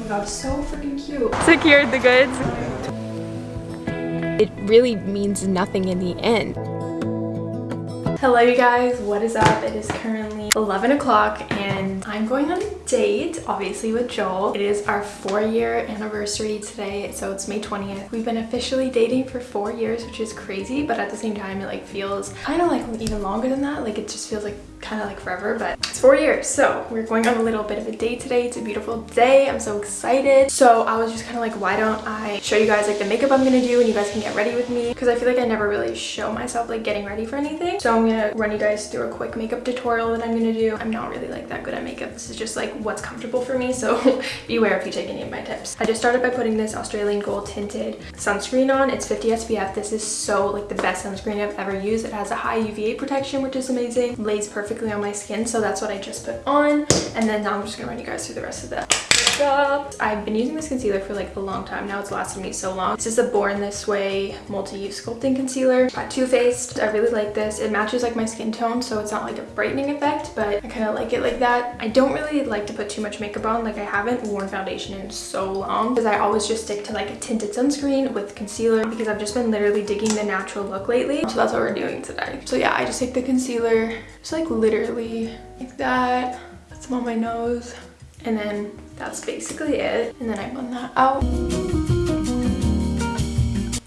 my god, so freaking cute. Secured the goods. It really means nothing in the end. Hello you guys, what is up? It is currently 11 o'clock and I'm going on a date, obviously with Joel. It is our four year anniversary today, so it's May 20th. We've been officially dating for four years, which is crazy, but at the same time, it like feels kind of like even longer than that. Like it just feels like kind of like forever, but it's four years. So we're going on a little bit of a date today. It's a beautiful day. I'm so excited. So I was just kind of like, why don't I show you guys like the makeup I'm gonna do and you guys can get ready with me? Because I feel like I never really show myself like getting ready for anything. So I'm gonna run you guys through a quick makeup tutorial that I'm gonna do. I'm not really like that good at makeup. This is just like what's comfortable for me. So beware if you take any of my tips. I just started by putting this Australian Gold tinted sunscreen on. It's 50 SPF. This is so like the best sunscreen I've ever used. It has a high UVA protection, which is amazing. Lays perfect perfectly on my skin so that's what I just put on and then now I'm just gonna run you guys through the rest of the makeup. I've been using this concealer for like a long time now it's lasted me so long. This is a Born This Way multi-use sculpting concealer by Too Faced. I really like this. It matches like my skin tone so it's not like a brightening effect but I kind of like it like that. I don't really like to put too much makeup on like I haven't worn foundation in so long because I always just stick to like a tinted sunscreen with concealer because I've just been literally digging the natural look lately so that's what we're doing today. So yeah I just take the concealer just like literally like that. Put some on my nose. And then that's basically it. And then I blend that out.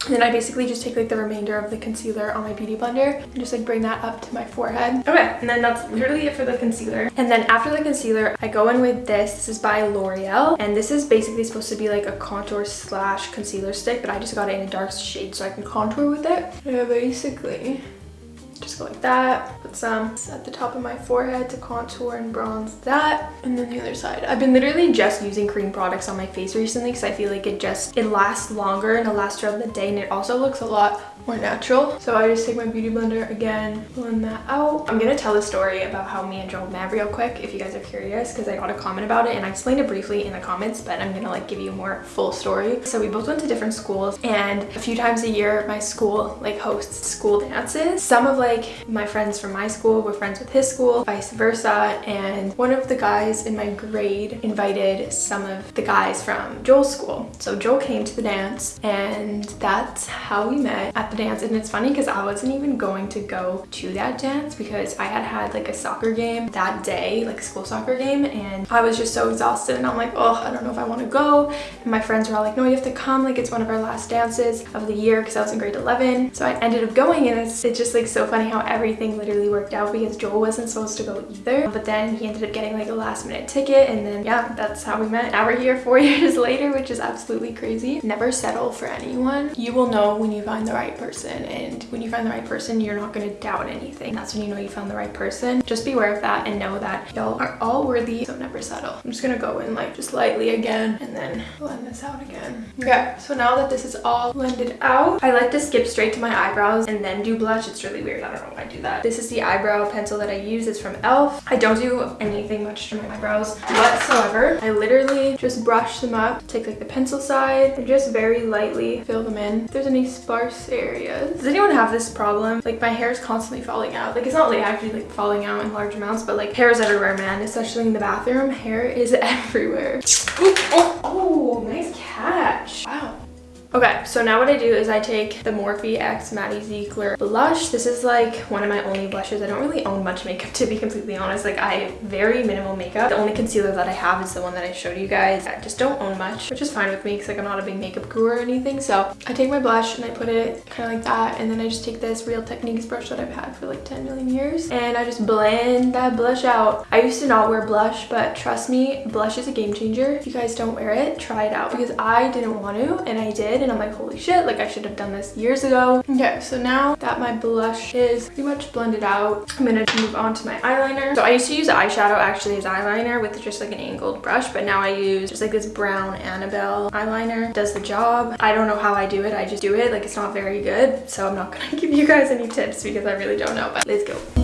And then I basically just take like the remainder of the concealer on my beauty blender and just like bring that up to my forehead. Okay, and then that's literally it for the concealer. And then after the concealer, I go in with this. This is by L'Oreal. And this is basically supposed to be like a contour slash concealer stick, but I just got it in a dark shade so I can contour with it. Yeah, basically just go like that put some at the top of my forehead to contour and bronze that and then the other side i've been literally just using cream products on my face recently because i feel like it just it lasts longer and it lasts throughout the day and it also looks a lot more natural. So I just take my beauty blender again, blend that out. I'm gonna tell a story about how me and Joel met real quick if you guys are curious because I got a comment about it and I explained it briefly in the comments but I'm gonna like give you a more full story. So we both went to different schools and a few times a year my school like hosts school dances. Some of like my friends from my school were friends with his school, vice versa and one of the guys in my grade invited some of the guys from Joel's school. So Joel came to the dance and that's how we met at the dance. And it's funny because I wasn't even going to go to that dance because I had had like a soccer game that day like a school soccer game and I was just so exhausted and I'm like oh I don't know if I want to go. And my friends were all like no you have to come like it's one of our last dances of the year because I was in grade 11 so I ended up going and it's, it's just like so funny how everything literally worked out because Joel wasn't supposed to go either. But then he ended up getting like a last minute ticket and then yeah that's how we met. Now we're here four years later which is absolutely crazy. Never settle for anyone. You will know when you find the right person and when you find the right person you're not going to doubt anything. That's when you know you found the right person. Just be aware of that and know that y'all are all worthy so never settle. I'm just gonna go in like just lightly again and then blend this out again. Okay so now that this is all blended out i like to skip straight to my eyebrows and then do blush. It's really weird i don't know why i do that this is the eyebrow pencil that i use it's from elf i don't do anything much to my eyebrows whatsoever i literally just brush them up take like the pencil side and just very lightly fill them in if there's any sparse areas. Does anyone have this problem? Like my hair is constantly falling out. Like it's not like actually like falling out in large amounts, but like hair is everywhere, man. Especially in the bathroom, hair is everywhere. Ooh, oh, oh, nice catch. Wow. Okay, so now what I do is I take the Morphe X Maddie Ziegler blush. This is like one of my only blushes. I don't really own much makeup to be completely honest. Like I very minimal makeup. The only concealer that I have is the one that I showed you guys. I just don't own much, which is fine with me because like I'm not a big makeup guru or anything. So I take my blush and I put it kind of like that. And then I just take this Real Techniques brush that I've had for like 10 million years. And I just blend that blush out. I used to not wear blush, but trust me, blush is a game changer. If you guys don't wear it, try it out because I didn't want to and I did and I'm like holy shit like I should have done this years ago. Okay so now that my blush is pretty much blended out I'm gonna move on to my eyeliner. So I used to use eyeshadow actually as eyeliner with just like an angled brush but now I use just like this brown Annabelle eyeliner. Does the job. I don't know how I do it. I just do it. Like it's not very good so I'm not gonna give you guys any tips because I really don't know but let's go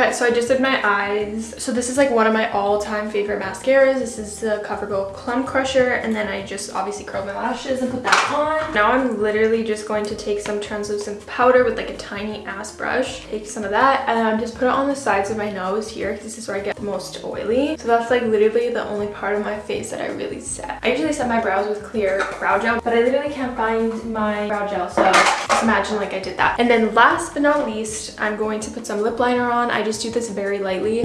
Okay, so I just did my eyes. So this is like one of my all-time favorite mascaras. This is the CoverGirl Clump Crusher. And then I just obviously curled my lashes and put that on. Now I'm literally just going to take some translucent powder with like a tiny ass brush. Take some of that and um, just put it on the sides of my nose here because this is where I get most oily. So that's like literally the only part of my face that I really set. I usually set my brows with clear brow gel, but I literally can't find my brow gel. So imagine like I did that. And then last but not least, I'm going to put some lip liner on. I just do this very lightly.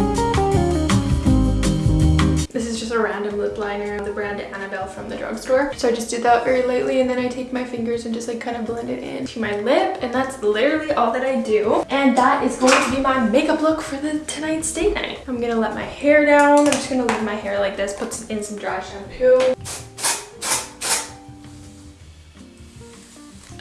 This is just a random lip liner, the brand Annabelle from the drugstore. So I just did that very lightly and then I take my fingers and just like kind of blend it in to my lip and that's literally all that I do. And that is going to be my makeup look for the tonight's date night. I'm gonna let my hair down. I'm just gonna leave my hair like this, put in some dry shampoo.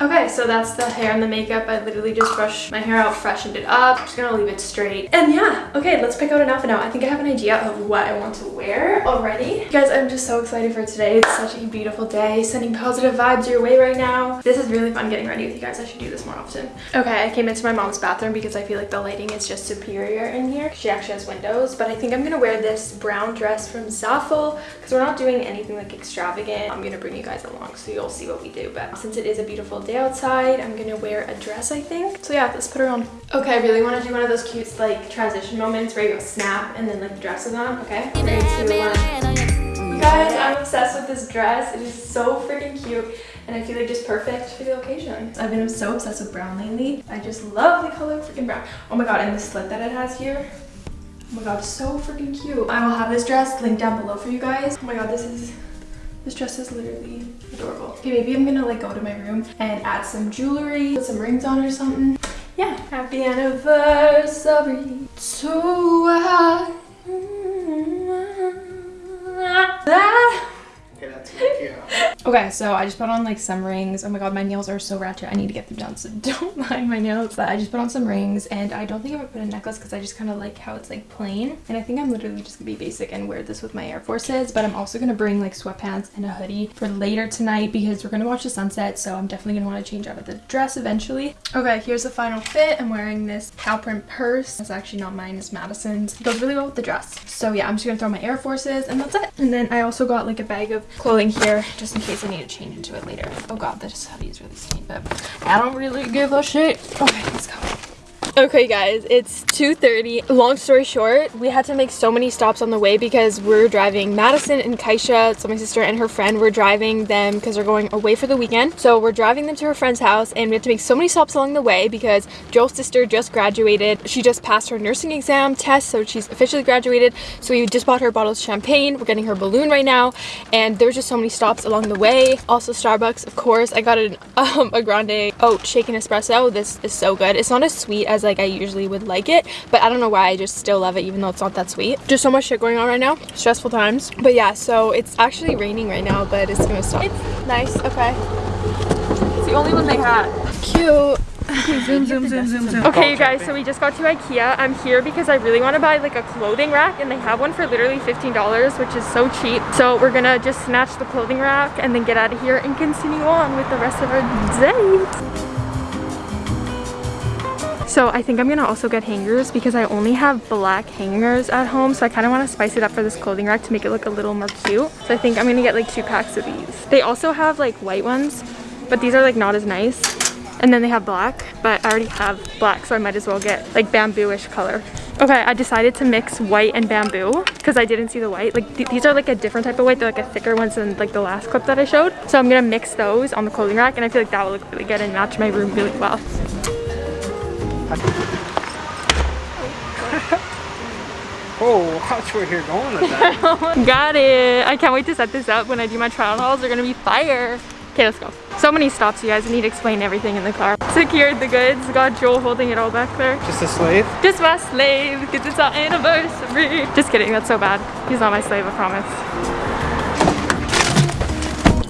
Okay, so that's the hair and the makeup. I literally just brushed my hair out, freshened it up. Just gonna leave it straight. And yeah, okay, let's pick out an outfit now. I think I have an idea of what I want to wear already. You guys, I'm just so excited for today. It's such a beautiful day, sending positive vibes your way right now. This is really fun getting ready with you guys. I should do this more often. Okay, I came into my mom's bathroom because I feel like the lighting is just superior in here. She actually has windows, but I think I'm gonna wear this brown dress from Zaful because we're not doing anything like extravagant. I'm gonna bring you guys along so you'll see what we do. But since it is a beautiful day outside. I'm gonna wear a dress, I think. So yeah, let's put her on. Okay, I really want to do one of those cute like transition moments where you go snap and then like the dress is on. Okay, three, two, one. You guys, I'm obsessed with this dress. It is so freaking cute and I feel like just perfect for the occasion. I've been so obsessed with brown lately. I just love the color freaking brown. Oh my god, and the slit that it has here. Oh my god, so freaking cute. I will have this dress linked down below for you guys. Oh my god, this is this dress is literally adorable. Okay, maybe I'm gonna like go to my room and add some jewelry, put some rings on or something. Yeah, happy anniversary to uh, us. Okay, so I just put on like some rings. Oh my god, my nails are so ratchet. I need to get them done, so don't mind my nails. But I just put on some rings and I don't think I'm gonna put a necklace because I just kind of like how it's like plain. And I think I'm literally just gonna be basic and wear this with my Air Forces. But I'm also gonna bring like sweatpants and a hoodie for later tonight because we're gonna watch the sunset. So I'm definitely gonna want to change out of the dress eventually. Okay, here's the final fit. I'm wearing this cow print purse. It's actually not mine, it's Madison's. It goes really well with the dress. So yeah, I'm just gonna throw my Air Forces and that's it. And then I also got like a bag of clothing here just in case I need to change into it later. Oh god, this hoodie is really skinny, but I don't really give a shit. Okay, let's go. Okay guys, it's 2.30. Long story short, we had to make so many stops on the way because we're driving Madison and Kaisha, so my sister and her friend, we're driving them because they're going away for the weekend. So we're driving them to her friend's house and we had to make so many stops along the way because Joel's sister just graduated. She just passed her nursing exam test, so she's officially graduated. So we just bought her a bottle of champagne. We're getting her balloon right now and there's just so many stops along the way. Also Starbucks, of course. I got an, um, a grande oat shaken espresso. This is so good. It's not as sweet as like I usually would like it but I don't know why I just still love it even though it's not that sweet just so much shit going on right now stressful times but yeah so it's actually raining right now but it's gonna stop it's nice okay it's the only one they had cute Okay, zoom, zoom, zoom, zoom, zoom. Okay, you guys, so we just got to Ikea. I'm here because I really want to buy like a clothing rack and they have one for literally $15, which is so cheap. So we're gonna just snatch the clothing rack and then get out of here and continue on with the rest of our day. So I think I'm gonna also get hangers because I only have black hangers at home. So I kind of want to spice it up for this clothing rack to make it look a little more cute. So I think I'm gonna get like two packs of these. They also have like white ones, but these are like not as nice. And then they have black, but I already have black, so I might as well get like bamboo-ish color. Okay, I decided to mix white and bamboo because I didn't see the white. Like th these are like a different type of white. They're like a thicker ones than like the last clip that I showed. So I'm gonna mix those on the clothing rack and I feel like that will look really good and match my room really well. oh, watch where you're going with that. Got it. I can't wait to set this up when I do my trial hauls. They're gonna be fire. Okay, let's go. So many stops, you guys. I need to explain everything in the car. Secured the goods. Got Joel holding it all back there. Just a slave? Just my slave, because it's our anniversary. Just kidding, that's so bad. He's not my slave, I promise.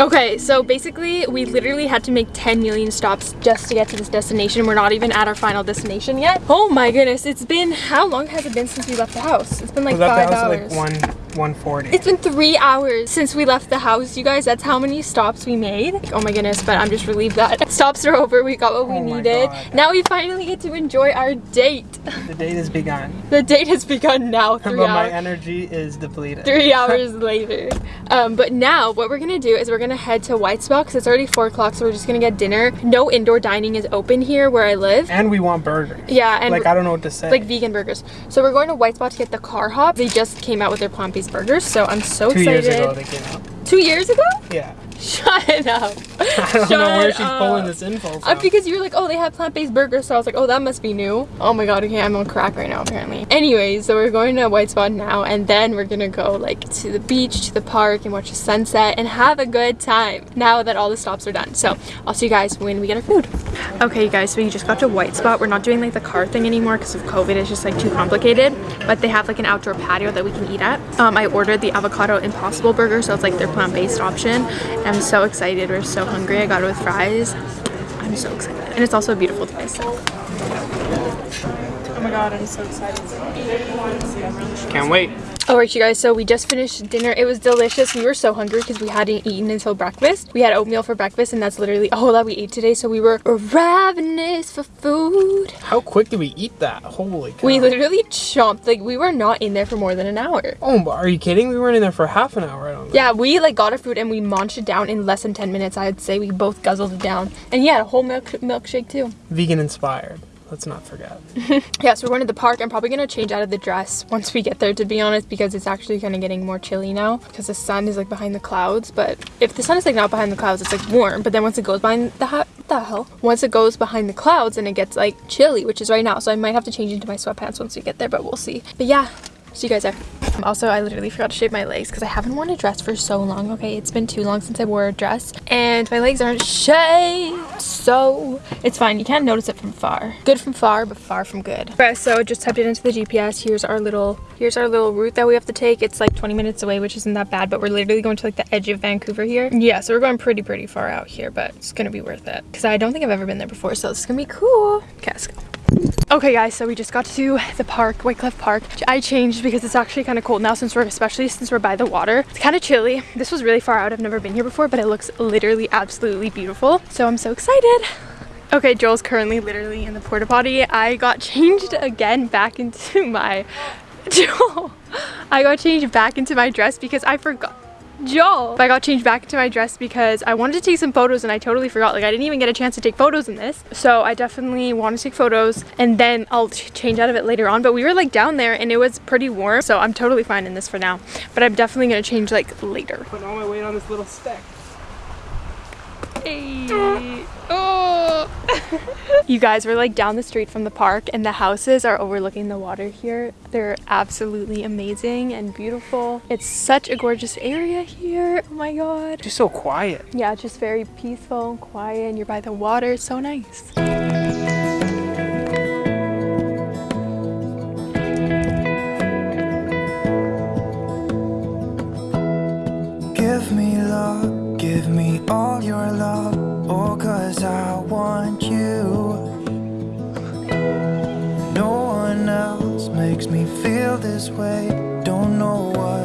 Okay, so basically we literally had to make 10 million stops just to get to this destination. We're not even at our final destination yet. Oh my goodness, it's been, how long has it been since we left the house? It's been like five hours. like 140. It's been three hours since we left the house, you guys. That's how many stops we made. Oh my goodness, but I'm just relieved that stops are over. We got what we Oh needed. God. Now we finally get to enjoy our date. the date has begun, The date has begun now, but three my energy is depleted. Three hours later. Um, but now what we're gonna do is we're gonna head to White Spot because it's already four o'clock, so we're just gonna get dinner. No indoor dining is open here where I live. And we want burgers. Yeah, and like I don't know what to say. like vegan burgers. So we're going to White Spot to get the car hop. They just came out with their plant-based burgers, so I'm so Two excited. years ago they came out. Two years ago? Yeah. Shut it up. I don't know where Shut she's pulling up. this info Uh, because you were like, oh, they have plant-based burgers, so I was like, oh, that must be new. Oh my god, okay, I'm on crack right now, apparently. Anyways, so we're going to White Spot now, and then we're gonna go like to the beach, to the park, and watch the sunset, and have a good time. Now that all the stops are done, so I'll see you guys when we get our food. Okay, you guys, so we just got to White Spot. We're not doing like the car thing anymore because of COVID. It's just like too complicated. But they have like an outdoor patio that we can eat at. Um, I ordered the avocado impossible burger, so it's like their plant-based option. And I'm so excited. We're so hungry. I got it with fries. I'm so excited. And it's also a beautiful day, so. Oh my god, I'm so excited. Can't wait. Alright you guys, so we just finished dinner. It was delicious. We were so hungry because we hadn't eaten until breakfast. We had oatmeal for breakfast and that's literally all that we ate today. So we were ravenous for food. How quick did we eat that? Holy cow. We literally chomped. Like we were not in there for more than an hour. Oh, but are you kidding? We weren't in there for half an hour. I don't know. Yeah, we like got our food and we munched it down in less than 10 minutes. I'd say we both guzzled it down. And yeah, a whole milk milkshake too. Vegan inspired. Let's not forget. Yeah, so we're going to the park. I'm probably going to change out of the dress once we get there, to be honest, because it's actually kind of getting more chilly now because the sun is like behind the clouds. But if the sun is like not behind the clouds, it's like warm. But then once it goes behind the, the hell? Once it goes behind the clouds, and it gets like chilly, which is right now. So I might have to change into my sweatpants once we get there, but we'll see. But yeah, see you guys there. Also, I literally forgot to shave my legs because I haven't worn a dress for so long. Okay, it's been too long since I wore a dress, and my legs aren't shaved, so it's fine. You can't notice it from far. Good from far, but far from good. Okay, so just typed it into the GPS. Here's our little here's our little route that we have to take. It's like 20 minutes away, which isn't that bad, but we're literally going to like the edge of Vancouver here. Yeah, so we're going pretty pretty far out here, but it's gonna be worth it because I don't think I've ever been there before, so it's gonna be cool. Okay, let's go. Okay guys, so we just got to the park, Whytecliff Park. I changed because it's actually kind of cold now since we're, especially since we're by the water. It's kind of chilly. This was really far out. I've never been here before, but it looks literally absolutely beautiful. So I'm so excited. Okay, Joel's currently literally in the porta potty. I got changed again back into my, Joel, I got changed back into my dress because I forgot. Joel. I got changed back into my dress because I wanted to take some photos and I totally forgot. Like I didn't even get a chance to take photos in this. So I definitely want to take photos and then I'll change out of it later on. But we were like down there and it was pretty warm. So I'm totally fine in this for now. But I'm definitely going to change like later. Putting all my weight on this little stick. Hey. Oh. you guys, we're like down the street from the park and the houses are overlooking the water here. They're absolutely amazing and beautiful. It's such a gorgeous area here. Oh my god. Just so quiet. Yeah, it's just very peaceful and quiet and you're by the water. It's so nice. Give me love, give me all your love, oh, cause I want you. No one else makes me feel this way, don't know what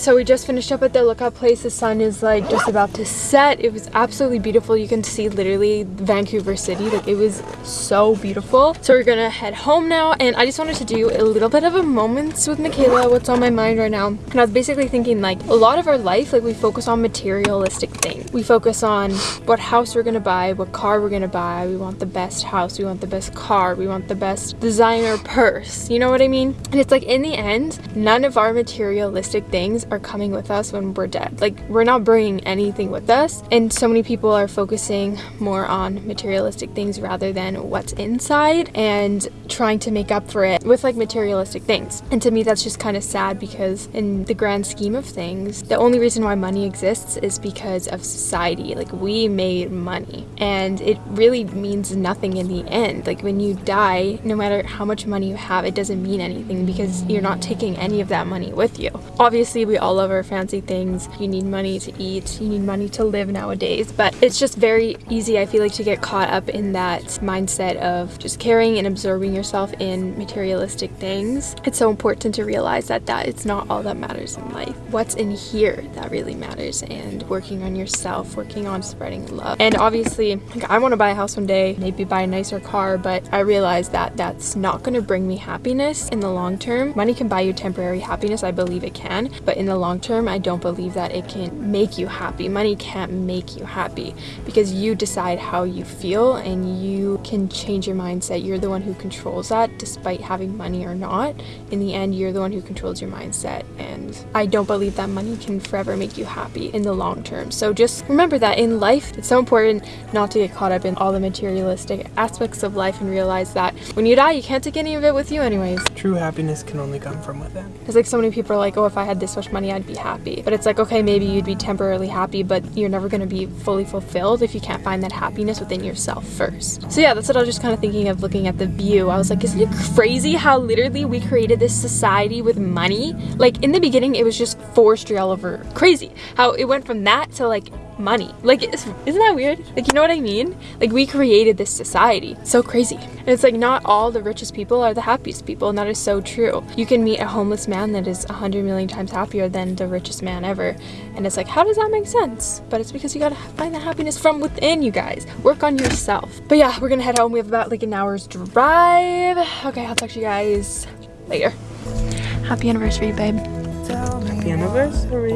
so we just finished up at the lookout place. The sun is like just about to set. It was absolutely beautiful. You can see literally Vancouver City. Like it was so beautiful. So we're gonna head home now. And I just wanted to do a little bit of a moments with Michaela, what's on my mind right now. And I was basically thinking like a lot of our life, like we focus on materialistic things. We focus on what house we're gonna buy, what car we're gonna buy. We want the best house, we want the best car, we want the best designer purse. You know what I mean? And it's like in the end, none of our materialistic things are coming with us when we're dead. Like we're not bringing anything with us. And so many people are focusing more on materialistic things rather than what's inside and trying to make up for it with like materialistic things. And to me, that's just kind of sad because in the grand scheme of things, the only reason why money exists is because of society. Like we made money and it really means nothing in the end. Like when you die, no matter how much money you have, it doesn't mean anything because you're not taking any of that money with you. Obviously, we all love our fancy things. You need money to eat, you need money to live nowadays, but it's just very easy, I feel like, to get caught up in that mindset of just caring and absorbing yourself in materialistic things. It's so important to realize that that it's not all that matters in life. What's in here that really matters and working on yourself, working on spreading love. And obviously, like, I want to buy a house one day, maybe buy a nicer car, but I realize that that's not going to bring me happiness in the long term. Money can buy you temporary happiness, I believe it can, but in the long term, I don't believe that it can make you happy. Money can't make you happy because you decide how you feel and you can change your mindset. You're the one who controls that despite having money or not. In the end, you're the one who controls your mindset and I don't believe that money can forever make you happy in the long term. So just remember that in life, it's so important not to get caught up in all the materialistic aspects of life and realize that when you die, you can't take any of it with you anyways. True happiness can only come from within. Because like so many people are like, oh, if I had this much money, I'd be happy. But it's like, okay, maybe you'd be temporarily happy, but you're never to be fully fulfilled if you can't find that happiness within yourself first. So yeah, that's what I was just kind of thinking of looking at the view. I was like, isn't it crazy how literally we created this society with money? Like in the beginning, it was just forestry all over. Crazy how it went from that to like money. Like, isn't that weird? Like, you know what I mean? Like, we created this society. So crazy. And it's like, not all the richest people are the happiest people, and that is so true. You can meet a homeless man that is a hundred million times happier than the richest man ever. And it's like, how does that make sense? But it's because you gotta find the happiness from within, you guys. Work on yourself. But yeah, we're gonna head home. We have about like an hour's drive. Okay, I'll talk to you guys later. Happy anniversary, babe. Tell me Happy anniversary.